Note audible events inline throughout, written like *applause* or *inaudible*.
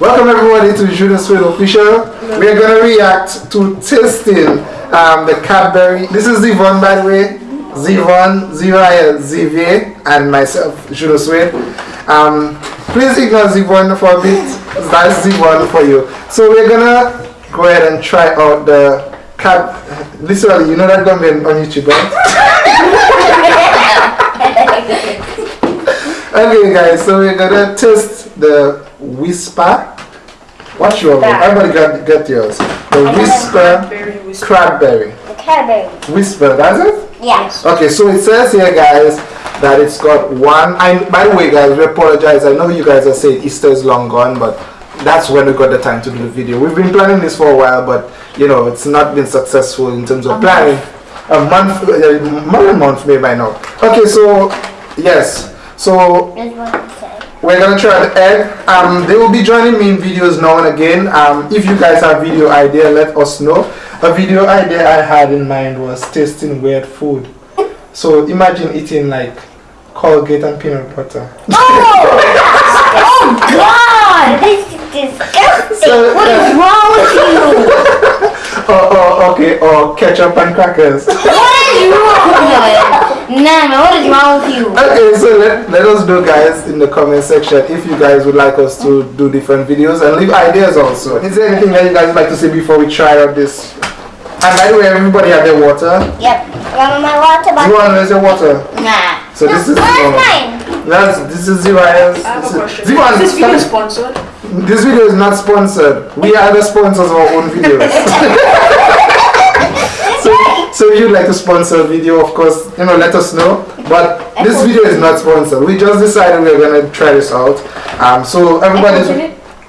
Welcome everybody to Juno Sweet Official. We're gonna react to tasting um, the Cadbury. This is Zivon by the way. Zivon, Zivaya, and myself, Juno Sweet. Um, please ignore Zivon for a bit. That's Zivon for you. So we're gonna go ahead and try out the Cad. Literally, you know that gonna be on YouTube, right? *laughs* okay, guys. So we're gonna test the Wispa. What's your one? Everybody got get yours. The Wispa Very whisper. Cranberry. The Cadbury. Wispa, that's it? Yes. Okay, so it says here, guys, that it's got one. I by the way, guys, we apologize. I know you guys are saying Easter is long gone, but that's when we got the time to do the video. We've been planning this for a while, but you know, it's not been successful in terms of planning. A month, uh, more than a month, maybe by now. Okay, so yes, so That's what it said. we're gonna try the egg. Um, they will be joining me in videos now and again. Um, if you guys have video idea, let us know. A video idea I had in mind was tasting weird food. So imagine eating like Colgate and peanut butter. Oh God! This is disgusting. So, what is uh, wrong with you? or, *laughs* or okay, or ketchup and crackers. What is wrong? Nah, man, what is wrong with you? Okay, so let, let us know guys in the comment section if you guys would like us to do different videos and leave ideas also. Is there anything that you guys would like to say before we try out this? And by the way, everybody have their water. Yep. Got my water You bottle. want where's your water? Nah. So this is Where's um, mine? That's this is Zivayas. I have a question. Zivan, Is this video stop- sponsored? this video is not sponsored. We are the sponsors of our own videos. *laughs* *laughs* so, so if you'd like to sponsor a video, of course, you know, let us know. But this video is not sponsored. We just decided we are gonna try this out. Um, so everybody's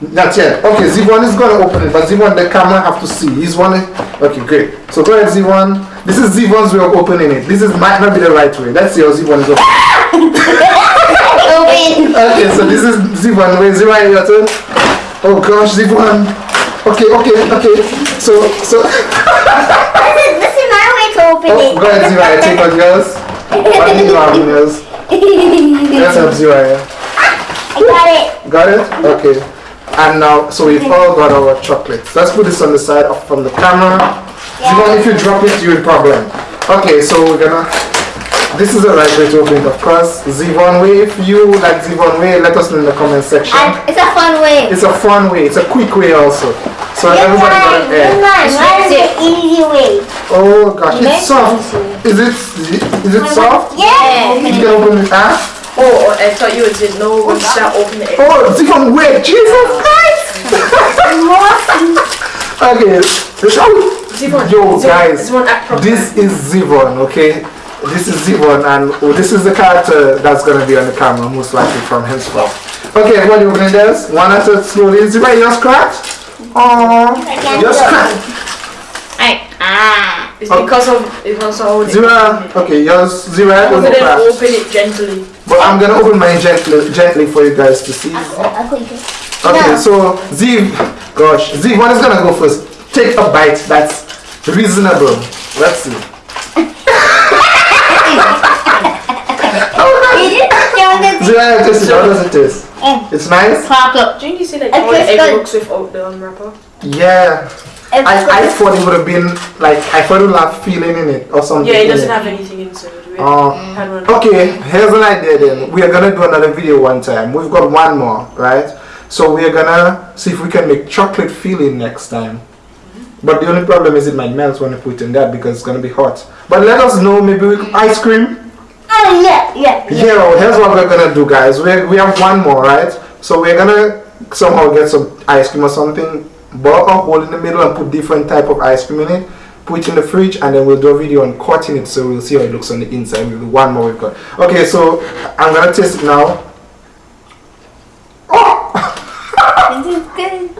not yet. Okay, Zivon is gonna open it, but Zivon, the camera have to see. He's one. Okay, great. So go ahead, Zivon. This is Zivon's way of opening it. This is might not be the right way. Let's see how Zivon is opening. Open. Okay, so this is Zivon. Wait, Zivon, your turn. Oh gosh, Zivon. Okay, okay, okay. So, so. *laughs* This is, this is my way to open Oh, it. go ahead, Zivon. Take out yours. What do you have in yours? Let's have Zivon. I got it. Got it? Okay. And now, so we've all got our chocolates. Let's put this on the side of from the camera. Zivon, if you drop it, you'll problem. Okay, so we're gonna. This is the right way to open it, of course. Zivon way. If you like Zivon way, let us know in the comment section. And it's a fun way. It's a fun way. It's a quick way also. So Good everybody got mine, an egg. good mine. Mine is the easy way. Oh gosh, Make it's soft. Is it? Is it soft? Yeah. You can open it. Ah. Oh, I thought you would say no when start open it. egg. Oh, Zivon way. Jesus Christ. *laughs* okay. Zivon, Yo Zivon, guys, Zivon, this is Zivon. Okay. This is Zivon, and oh, this is the character that's gonna be on the camera, most likely from henceforth. Okay, everybody opening theirs. One at a slowly. Zivon, yours cracked. Oh, can't yours do it. cracked. I, ah. It's because of because of how they Zira, open it. okay, yours, Zira, Open will it, crack. open it gently. But I'm gonna open mine gently, gently for you guys to see. I'll put it. Okay, No. so Ziv, gosh, Ziv, one is gonna go first. Take a bite that's reasonable. Let's see. *laughs* Zira, taste it. How does it taste? Mm. It's nice. Pop up. Didn't you say like It how the tastes egg good. looks without the unwrapper? Yeah. I, I thought it would have been like I thought it would have feeling in it or something. Yeah, it doesn't have anything inside. We Oh. Okay, here's an idea then. We are gonna do another video one time. We've got one more, right? So we are gonna see if we can make chocolate filling next time. But the only problem is it might melt when we put in that because it's gonna be hot. But let us know, maybe we, ice cream. Oh, yeah, yeah. yeah. Here's what we're gonna do, guys. We we have one more, right? So we're gonna somehow get some ice cream or something, bore a hole in the middle and put different type of ice cream in it. Put it in the fridge and then we'll do a video on cutting it so we'll see how it looks on the inside. We'll do one more we've got. Okay, so I'm gonna taste it now. Oh, This is good.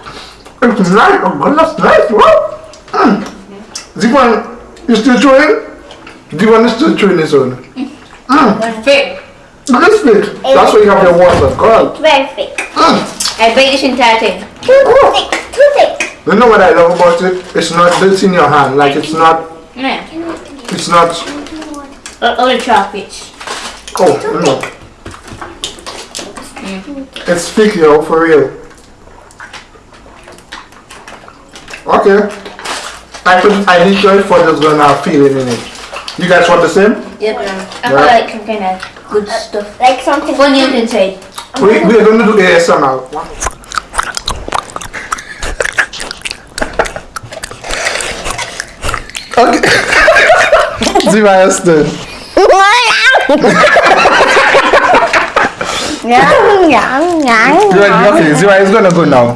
it's nice. Oh, God, that's nice. What? Mm. This one, you still chewing? This one is still chewing this one. Mm. Thick. Look at this bit. That's why you have your water. It's very thick. Mm. I bake this entire thing. Too thick. Too thick. You know what I love about it? It's not built in your hand. Like it's not. Yeah. It's not. All, all the chocolates. Oh, no. It's thick, yo, for real. Okay. I could I did try for just gonna have feeling in it. You guys want the same? Yep. Yeah. Um, I feel like some kind of good stuff. Uh, like something. Funny on the inside. We we're gonna do ASMR. Okay. *laughs* Zira Esther. *laughs* Yum, yum, yum. Zira, okay, Zira is gonna go now.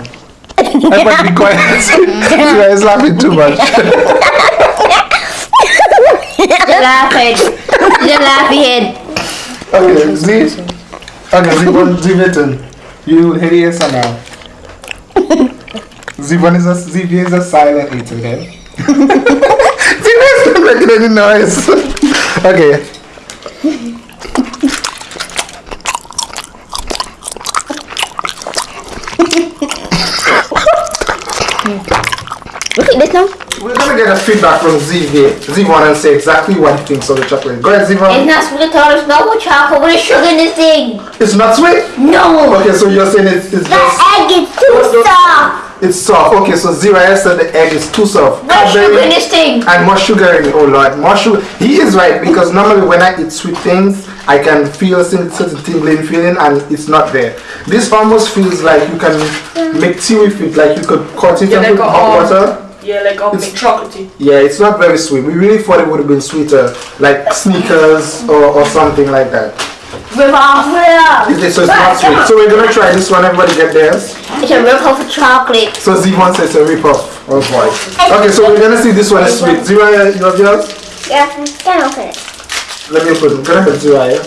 I Everybody be quiet. *laughs* Zira is laughing too much. Just laugh head. Just laugh head. Okay, Z. Okay, Zivon, Ziviton. You hit ASMR. Zivon is a Zivia is a silent eater, okay? *laughs* Zivia is not making any noise. okay. Look at this now. We're gonna get a feedback from Zivia, Zivon and say exactly what he thinks of the chocolate. Go ahead, It's not sweet at all. It's not with chocolate. What is sugar in this thing? It's not sweet? No. Okay, so you're saying it's, it's The just, egg is too soft. it's soft. Okay, so Zira said the egg is too soft. What's sugar in this thing? And more sugar in it. Oh lord, more sugar. He is right because normally when I eat sweet things, I can feel some certain tingling feeling and it's not there. This almost feels like you can make tea with it, like you could cut it Yeah, and like put a, hot um, water. Yeah, like I'll It's- chocolatey. Yeah, it's not very sweet. We really thought it would have been sweeter, like Snickers or, or something like that. Rip off. It is- So it's not sweet. So we're gonna try this one. Everybody get theirs. It's a rip off of chocolate. So Z1 says a rip-off. Oh boy. Okay, so we're gonna see this one is sweet. Zero, you have yours? Yeah, can open it. Let me put it. Gonna put zero here.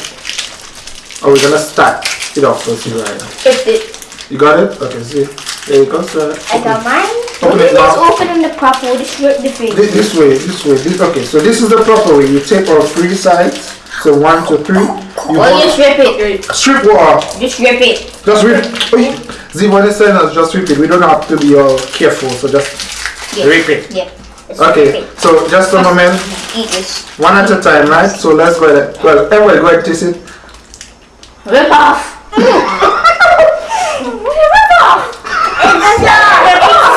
Oh, we're gonna start it off with zero here. It's it. You got it? Okay, see. There you go. sir. I got mine. Open now. open in the proper way. Just rip the thing. This, this way, this way. This, okay, so this is the proper way. You take all three sides. So one, two, three. You oh, hold, just rip it. Strip water. Just rip it. Just rip. Z1 is telling us just rip it. We don't have to be all careful. So just Yeah. rip it. Yeah. Let's Okay, it. so just a moment. Eat this. One at a time, right? So let's go ahead. Well, everybody go ahead and taste it. Rip off. *laughs* It's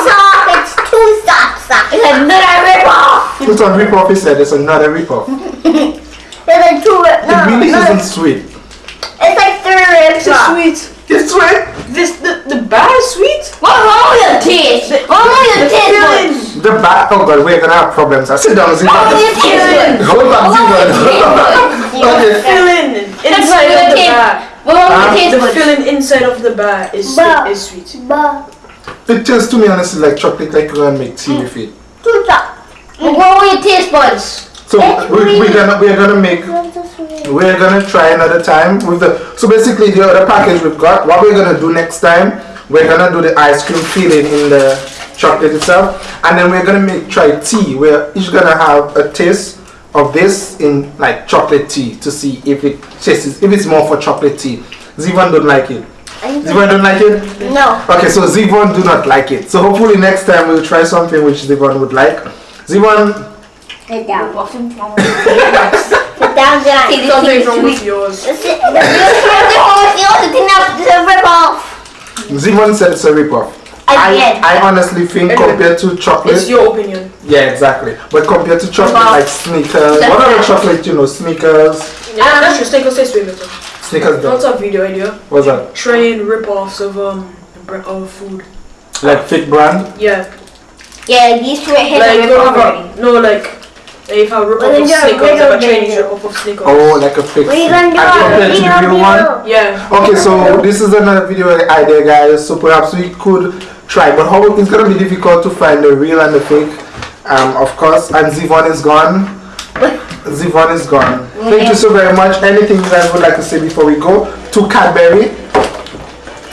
soft. It's too soft. soft. It's another rip off. It's on rip-off, he said. It's another rip-off. *laughs* It's like two rip. It really no, isn't sweet. It's like three rips. It's off. sweet. It's sweet. This the the bar is sweet. What's wrong with your taste? What's wrong with your The taste The back. Oh god, we're gonna have problems. I sit down, What's wrong with your taste buds? Hold on, What's wrong with your taste Ziva. buds? okay. Feeling That's inside what of the bar. What's wrong with your taste The buds? feeling inside of the bar is Bar. is sweet. But It tastes to me honestly like chocolate, like you're gonna make tea with it. too soft. What's wrong with your taste buds? So It's we, we're gonna we're gonna make we're gonna try another time with the so basically the other package we've got what we're gonna do next time we're gonna do the ice cream filling in the chocolate itself and then we're gonna make try tea we're each gonna have a taste of this in like chocolate tea to see if it tastes if it's more for chocolate tea Zivon don't like it Zivon don't like it No. okay so Zivon do not like it so hopefully next time we'll try something which Zivon would like Zivon Sit down. What's wrong with your taste buds? Sit down, John. See, this Something is wrong with yours. Sit. The only thing that the rip off. Zivon said it's a rip-off I, I honestly think Anyway, compared to chocolate, It's your opinion. yeah, exactly. But compared to chocolate Wow. like Snickers, That's what other right. chocolate you know? Snickers, Yeah, um, that's your steak or taste way better. Snickers. What's Don't. a video idea? What's that? Trying rip-offs of um of food. Like fit brand? Yeah, Yeah, these two right here like are rip off have already. a, no like if I rip Well, off then of you're a Snickers, like a little Chinese off of Snickers. Oh, like a fake. What are you gonna do? And compared the real one. Yeah. Okay, so this is another video idea, guys. So perhaps we could try, but how it's gonna be difficult to find the real and the fake. Um, of course, and Zivon is gone. Zivon is gone. Thank you so very much. Anything you guys would like to say before we go to Cadbury?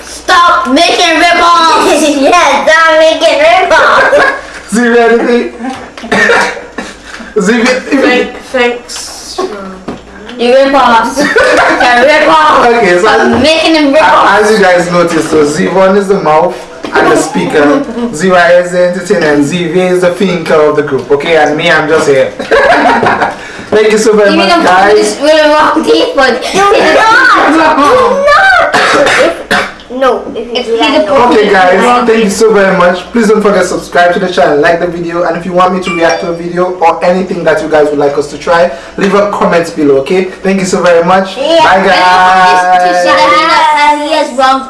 Stop making rip offs! *laughs* yes, I'm making rip off. Zivy, anything? Zivy, Thank, thanks. You rip offs. They're *laughs* rip offs. Okay, so- Stop making them rip offs. As you guys noticed, so Z1 is the mouth and the speaker, Z-Y is the entertainer, and ZV is the thinker of the group, okay? And me, I'm just here. *laughs* Thank you so very You much, mean I'm guys. this really wrong teeth, but *laughs* Do not. Do not. No. If you If do he that, no. Okay guys, thank you so very much. Please don't forget to subscribe to the channel, like the video, and if you want me to react to a video or anything that you guys would like us to try, leave a comment below, okay? Thank you so very much. Yeah. Bye guys.